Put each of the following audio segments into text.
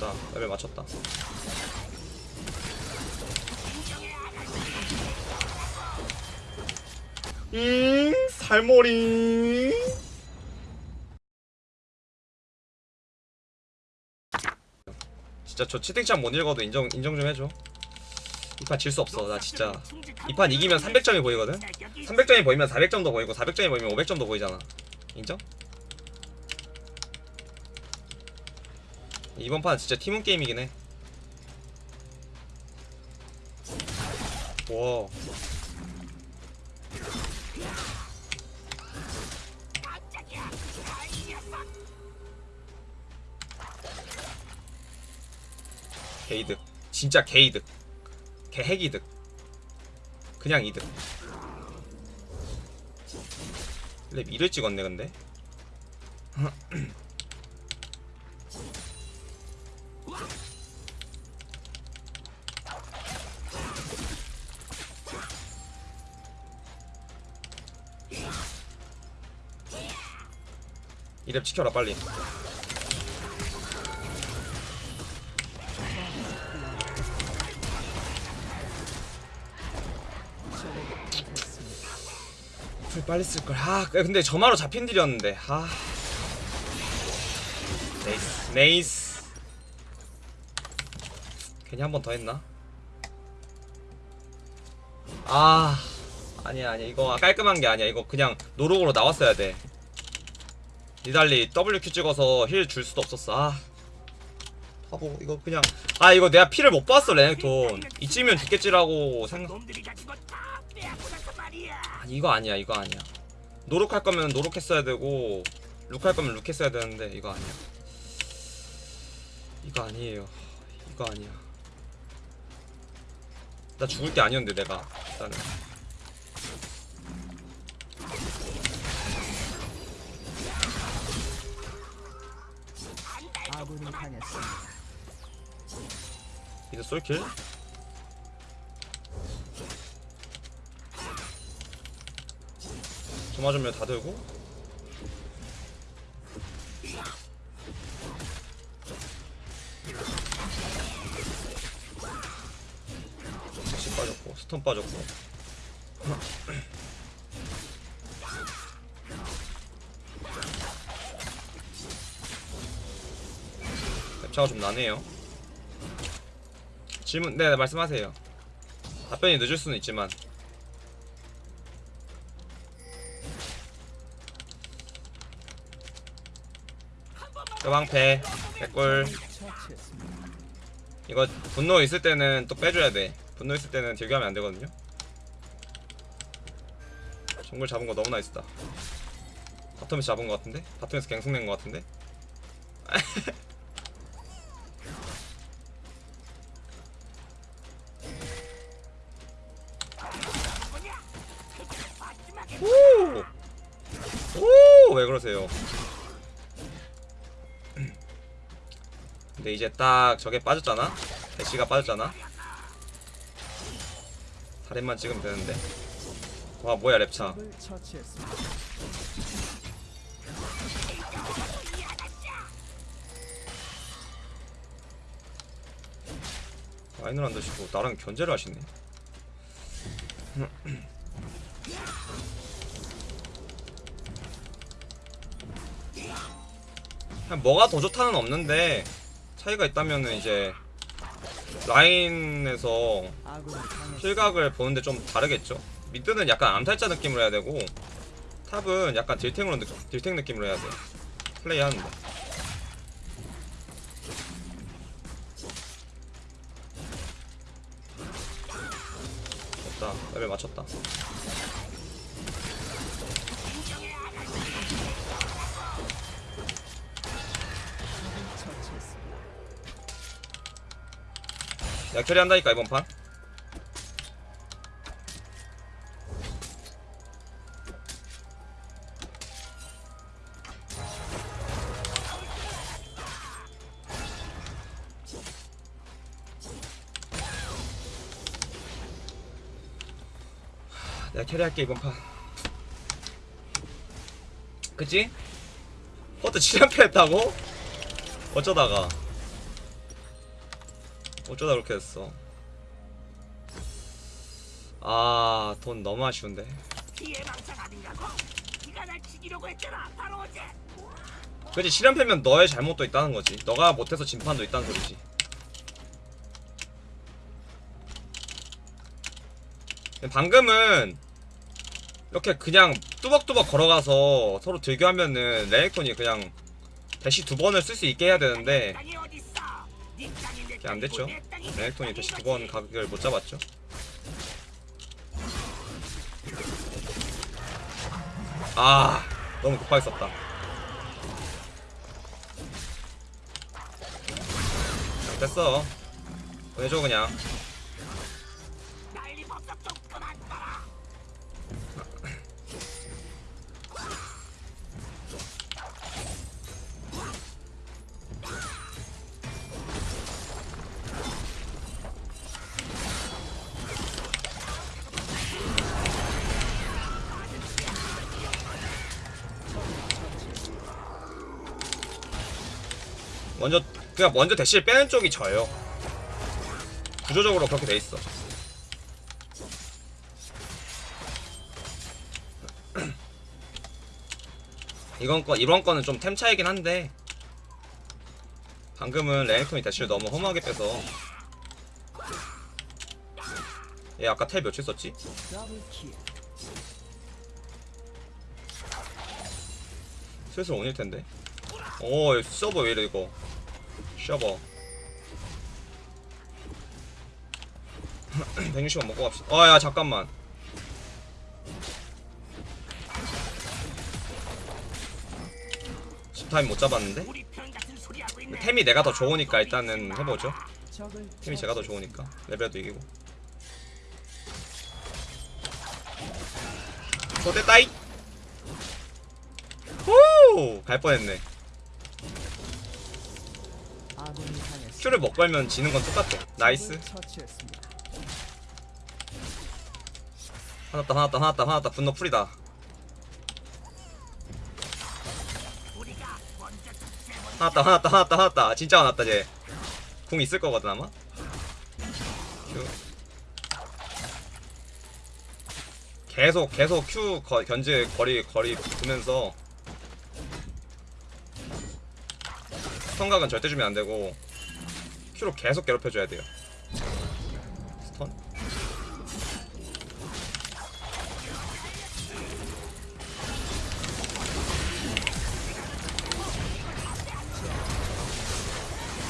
됐다. 레벨 맞췄다. 음 살머리. 진짜 저 채팅창 못 읽어도 인정 인정 좀 해줘. 이 판 질 수 없어. 나 진짜. 이 판 이기면 300점이 보이거든? 300점이 보이면 400점도 보이고 400점이 보이면 500점도 보이잖아. 인정? 이번 판은 진짜 팀원 게임이긴 해. 와. 개이득. 진짜 개이득. 개핵이득. 그냥 이득. 랩 2를 찍었네 근데 이랩 지켜라 빨리. 풀 빨리 쓸걸. 아 근데 점화로 잡힌 딜이었는데. 아. nice nice. 괜히 한 번 더 했나? 아 아니야 아니야. 이거 깔끔한 게 아니야. 이거 그냥 no look으로 나왔어야 돼 니달리 WQ 찍어서 힐 줄 수도 없었어. 아. 바보 이거 그냥. 아 이거 내가 피를 못 봤어 레넥톤. 이쯤이면 죽겠지라고 생각 이거 아니야 이거 아니야. 노력할 거면 노력했어야 되고 룩할 거면 룩했어야 되는데 이거 아니야. 이거 아니에요. 이거 아니야. 나 죽을 게 아니었는데 내가. 일단은 당했습니다. 이제 솔킬? 저 맞으면 다 들고? 다시 빠졌고 스턴 빠졌고 랩차가 좀 나네요 질문 네 말씀하세요 답변이 늦을 수는 있지만 끄방패 개꿀. 이거 분노 있을 때는 또 빼줘야 돼 분노 있을 때는 딜교하면 안 되거든요 정글 잡은 거 너무 나이스다 바텀에서 잡은 거 같은데? 바텀에서 갱승 낸거 같은데? 오! 오! 왜 그러세요? 근데 이제 딱 저게 빠졌잖아? 대시가 빠졌잖아? 다리만 찍으면 되는데 와 뭐야 랩차. 라인을 안 드시고 나랑 견제를 하시네 뭐가 더 좋다는 없는데 차이가 있다면은 이제 라인에서. kill각을 보는데 좀 다르겠죠 mid는 약간 암살자 느낌으로 해야 되고 top은 약간 딜탱으로 느, 딜탱 느낌으로 해야 돼 플레이 하는데 됐다 레벨 맞췄다. 야 캐리 한다니까 이번 판 하, 내가 캐리할게 이번 판 그치? 허드 7연패 했다고? 어쩌다가 어쩌다 그렇게 됐어? 아 돈 너무 아쉬운데. 그지 실현패면 너의 잘못도 있다는 거지. 너가 못해서 진판도 있다는 소리지. 방금은 이렇게 그냥 뚜벅뚜벅 걸어가서 서로 들교하면은 레넥톤이 그냥 대시 두 번을 쓸 수 있게 해야 되는데 땅 이 어딨어 네 땅이 내 그게 안 됐죠? 레넥톤이 대시 두 번. 각을 못 잡았죠? 아 너무 급하게 썼다. 됐어. 보내줘 그냥 그냥 먼저 대시를 빼는 쪽이 져요. 구조적으로 그렇게 돼 있어. 이건 거 이번 거는 좀 템 차이긴 한데 방금은 레넥톤이 대시를 너무 허무하게 빼서 얘 아까 텔 며칠 썼지? 슬슬 온일 텐데. 오, 이 서버 왜 이래 이거? 서버. 160원 먹고 갑시다. 아, 야 잠깐만. 집타임 못 잡았는데? 템이 내가 더 좋으니까 일단은 해보죠. 템이 제가 더 좋으니까 레벨도 이기고. 소대 따이. 오, 갈 뻔했네. Q를 못 걸면 지는 건 똑같아. nice. 화났다 화났다 화났다 화났다. 분노 풀이다. 화났다 화났다 화났다 화났다. 진짜 화났다 쟤궁 있을 거거든 아마? Q 계속 계속 Q 거, 견제 거리 거리 두면서 stun각은 절대 주면 안 되고 Q로 계속 괴롭혀줘야 돼요. stun?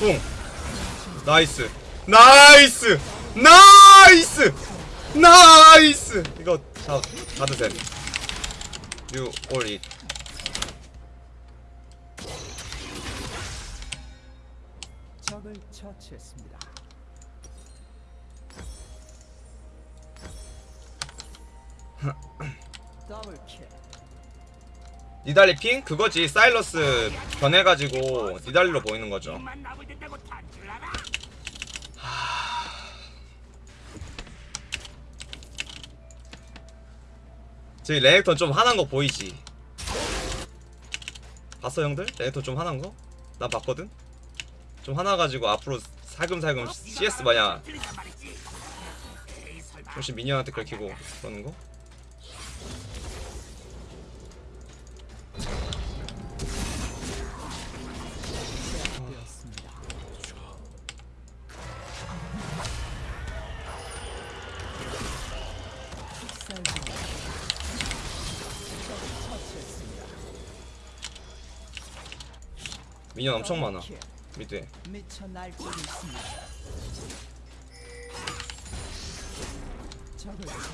뿡! 나이스. 나이스! 나이스! 나이스! 이거 자 받으셈 you 적을 처치했습니다. 니달리 핑? 그거지. 사일러스 변해가지고 니달리로 보이는 거죠. 저기 레넥톤 좀 화난 거 보이지? 봤어 형들? 레넥톤 좀 화난 거? 난 봤거든 좀 화나가지고 앞으로 살금살금 CS 마냥 조금씩 미니언한테 긁히고 그러는 거? 미니언 엄청 많아.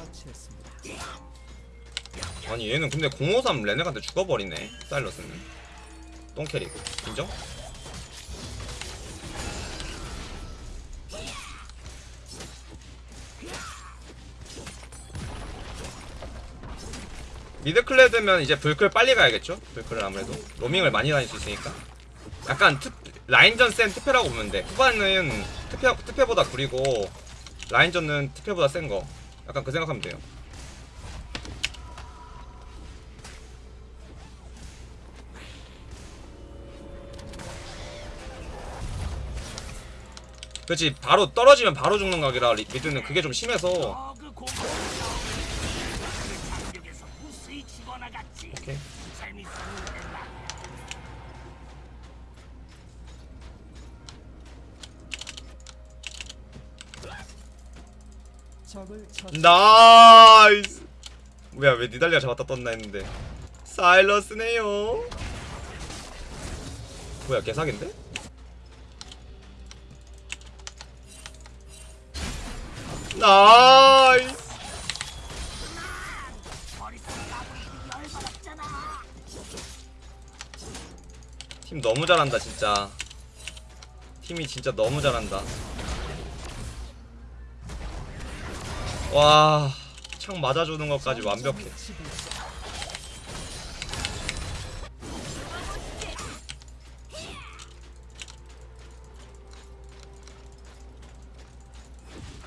처치했습니다. 아니 얘는 근데 053 레넥한테 죽어버리네 사일러스는 똥캐릭 인정? 미드클레드면 이제 불클 빨리 가야겠죠? 불클은 아무래도 로밍을 많이 다닐 수 있으니까 약간 특, 라인전 센 특패라고 보면 돼. 후반은 특패, 특패보다 구리고 라인전은 특패보다 센 거. 약간 그 생각하면 돼요. 그렇지. 바로 떨어지면 바로 죽는 각이라 리- 미드는 그게 좀 심해서. 죽어나갔지. 오케이 재밌었는데 말이야. 적을 처 nice. 뭐야 왜 니달리가 잡았다 떴나 했는데. 사일러스네요. 뭐야 개사기인데? nice. 팀 너무 잘한다 진짜. 팀이 진짜 너무 잘한다 와 창 맞아주는 것까지 완벽해.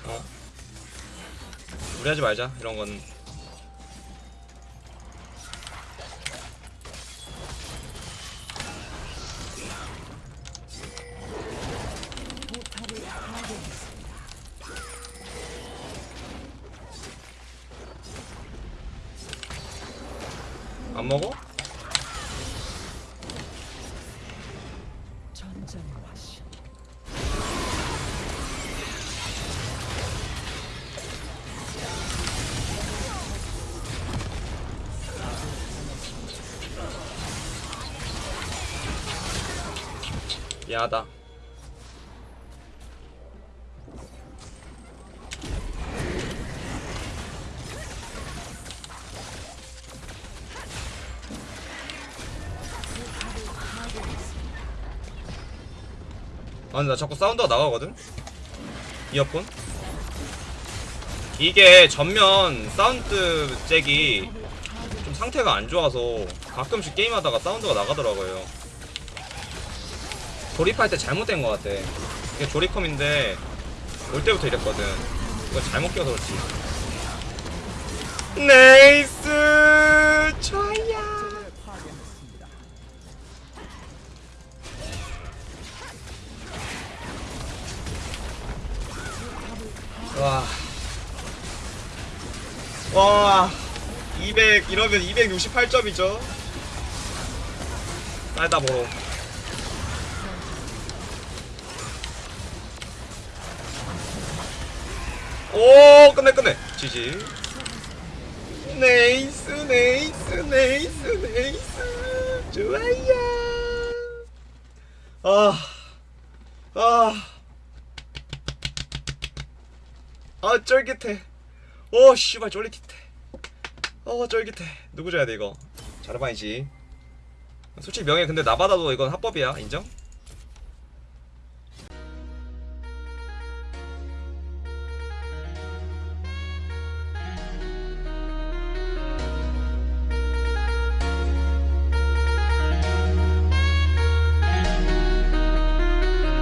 어? 무리하지 말자. 이런 건 안 먹어? 미안하다 아 근데 나 자꾸 사운드가 나가거든? 이어폰? 이게 전면 사운드 잭이 좀 상태가 안 좋아서 가끔씩 게임하다가 사운드가 나가더라고요. 조립할 때 잘못된 것 같아. 이게 조립컴인데 올 때부터 이랬거든. 이거 잘못 껴서 그렇지. nice 좋아 와. 와. 200 이러면 268점이죠. 딸다 보러. 오, 끝내 끝내. 지지. 네이스 네이스 네이스 네이스. 좋아요. 아. 아. 아 쫄깃해. 오 씨발 쫄깃해. 어 쫄깃해. 누구 줘야 돼 이거? 자르반이지. 솔직히 명예 근데 나 받아도 이건 합법이야 인정?